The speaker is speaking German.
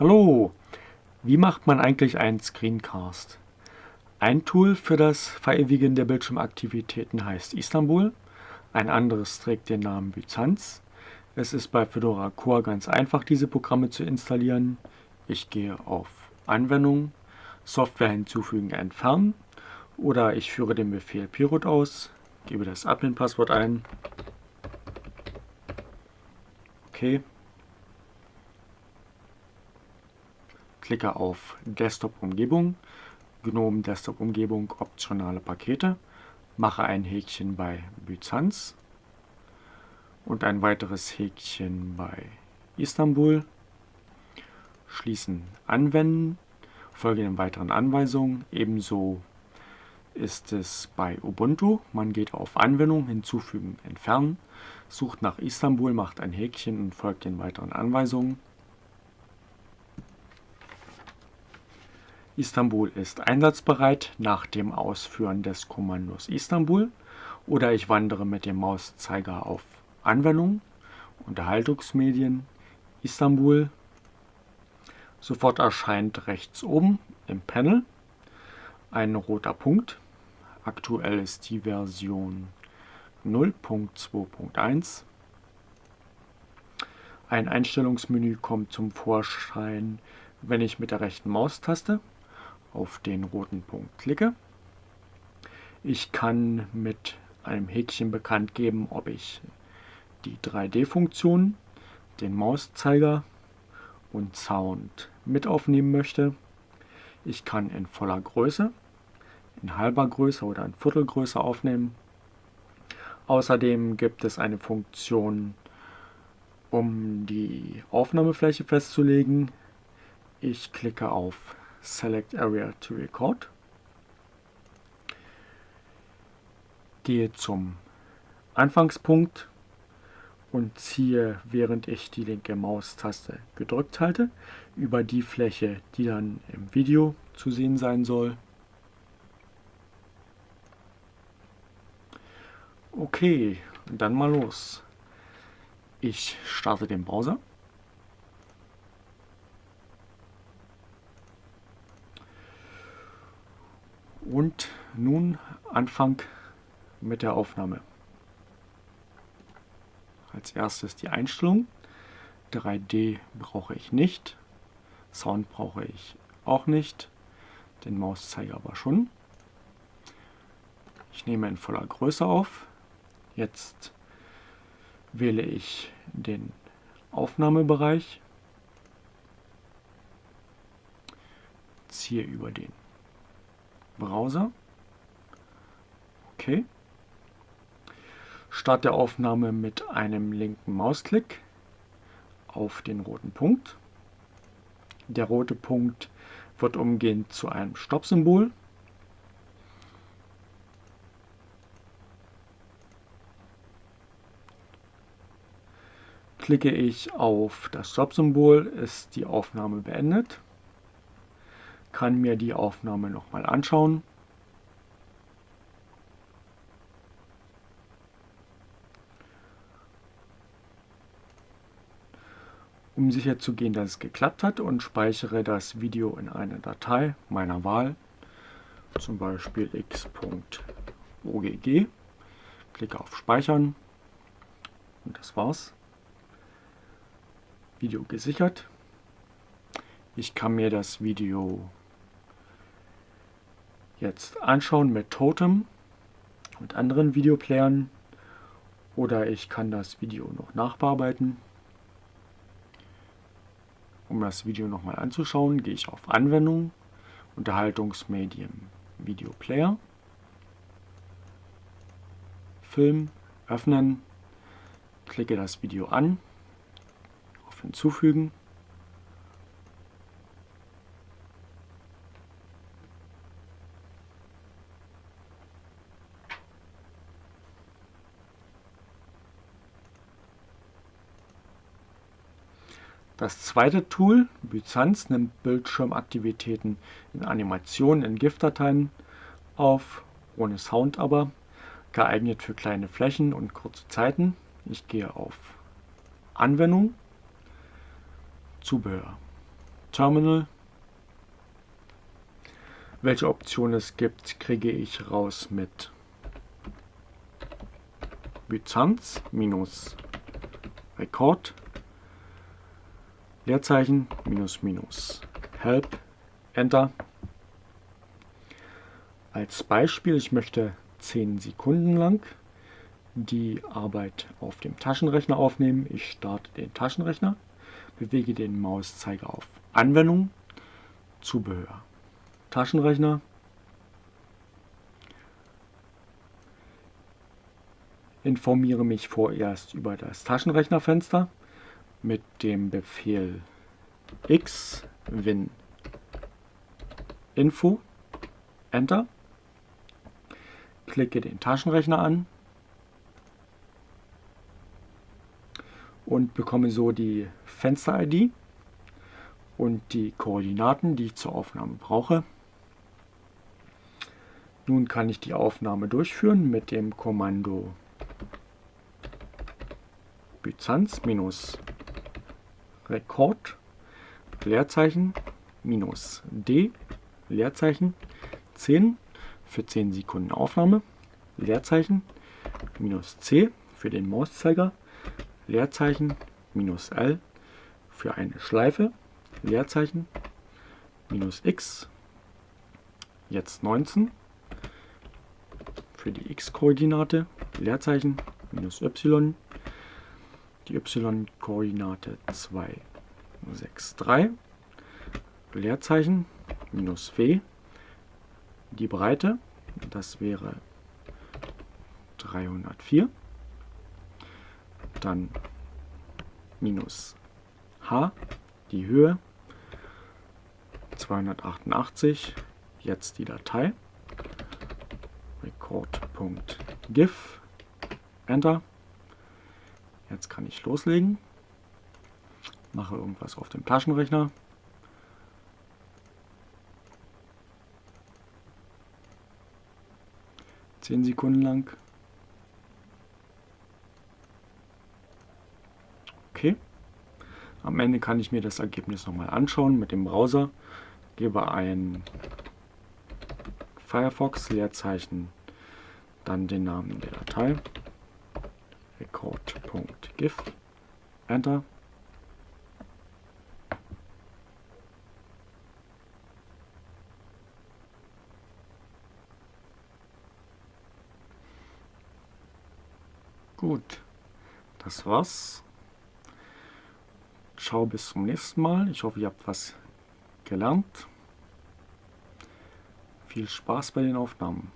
Hallo, wie macht man eigentlich einen Screencast? Ein Tool für das Verewigen der Bildschirmaktivitäten heißt Istanbul, ein anderes trägt den Namen Byzanz. Es ist bei Fedora Core ganz einfach, diese Programme zu installieren. Ich gehe auf Anwendung, Software hinzufügen, entfernen oder ich führe den Befehl Pirut aus, gebe das Admin-Passwort ein. Okay, klicke auf Desktop-Umgebung, GNOME Desktop-Umgebung, optionale Pakete, mache ein Häkchen bei Byzanz und ein weiteres Häkchen bei Istanbul, schließen Anwenden, folge den weiteren Anweisungen, ebenso ist es bei Ubuntu. Man geht auf Anwendung, hinzufügen, entfernen, sucht nach Istanbul, macht ein Häkchen und folgt den weiteren Anweisungen. Istanbul ist einsatzbereit nach dem Ausführen des Kommandos Istanbul oder ich wandere mit dem Mauszeiger auf Anwendung, Unterhaltungsmedien, Istanbul. Sofort erscheint rechts oben im Panel ein roter Punkt. Aktuell ist die Version 0.2.1. Ein Einstellungsmenü kommt zum Vorschein, wenn ich mit der rechten Maustaste auf den roten Punkt klicke. Ich kann mit einem Häkchen bekannt geben, ob ich die 3D-Funktion, den Mauszeiger und Sound mit aufnehmen möchte. Ich kann in voller Größe, in halber Größe oder in Viertelgröße aufnehmen. Außerdem gibt es eine Funktion, um die Aufnahmefläche festzulegen. Ich klicke auf Select Area to Record. Gehe zum Anfangspunkt und ziehe, während ich die linke Maustaste gedrückt halte, über die Fläche, die dann im Video zu sehen sein soll. Okay, dann mal los. Ich starte den Browser. Und nun Anfang mit der Aufnahme. Als erstes die Einstellung. 3D brauche ich nicht. Sound brauche ich auch nicht. Den Mauszeiger aber schon. Ich nehme in voller Größe auf. Jetzt wähle ich den Aufnahmebereich. Ziehe über den Browser. Okay. Start der Aufnahme mit einem linken Mausklick auf den roten Punkt. Der rote Punkt wird umgehend zu einem Stoppsymbol. Klicke ich auf das Stoppsymbol, ist die Aufnahme beendet kann mir die Aufnahme nochmal anschauen. Um sicher zu gehen, dass es geklappt hat und speichere das Video in eine Datei meiner Wahl, zum Beispiel x.ogg, klicke auf Speichern und das war's. Video gesichert. Ich kann mir das Video jetzt anschauen mit Totem und anderen Videoplayern. Oder ich kann das Video noch nachbearbeiten. Um das Video nochmal anzuschauen, gehe ich auf Anwendung, Unterhaltungsmedien, Videoplayer, Film, öffnen, klicke das Video an, auf Hinzufügen Das zweite Tool, Byzanz, nimmt Bildschirmaktivitäten in Animationen in GIF-Dateien auf, ohne Sound aber, geeignet für kleine Flächen und kurze Zeiten. Ich gehe auf Anwendung, Zubehör. Terminal. Welche Optionen es gibt, kriege ich raus mit Byzanz minus Leerzeichen minus minus Help Enter. Als Beispiel, ich möchte 10 Sekunden lang die Arbeit auf dem Taschenrechner aufnehmen. Ich starte den Taschenrechner, bewege den Mauszeiger auf Anwendung, Zubehör, Taschenrechner, informiere mich vorerst über das Taschenrechnerfenster mit dem Befehl x win. Info enter. Klicke den Taschenrechner an. Und bekomme so die Fenster-ID und die Koordinaten, die ich zur Aufnahme brauche. Nun kann ich die Aufnahme durchführen mit dem Kommando Byzanz Rekord Leerzeichen minus D Leerzeichen 10 für 10 Sekunden Aufnahme Leerzeichen minus C für den Mauszeiger Leerzeichen minus L für eine Schleife Leerzeichen minus X jetzt 19 für die x-Koordinate Leerzeichen minus y die y-Koordinate 2, 6, 3, Leerzeichen, minus w, die Breite, das wäre 304, dann minus h, die Höhe, 288, jetzt die Datei, record.gif, Enter, Jetzt kann ich loslegen. Mache irgendwas auf dem Taschenrechner. Zehn Sekunden lang. Okay. Am Ende kann ich mir das Ergebnis nochmal anschauen mit dem Browser. Gebe ein Firefox Leerzeichen, dann den Namen der Datei record.gif, Enter. Gut, das war's. Ciao, bis zum nächsten Mal. Ich hoffe, ihr habt was gelernt. Viel Spaß bei den Aufnahmen.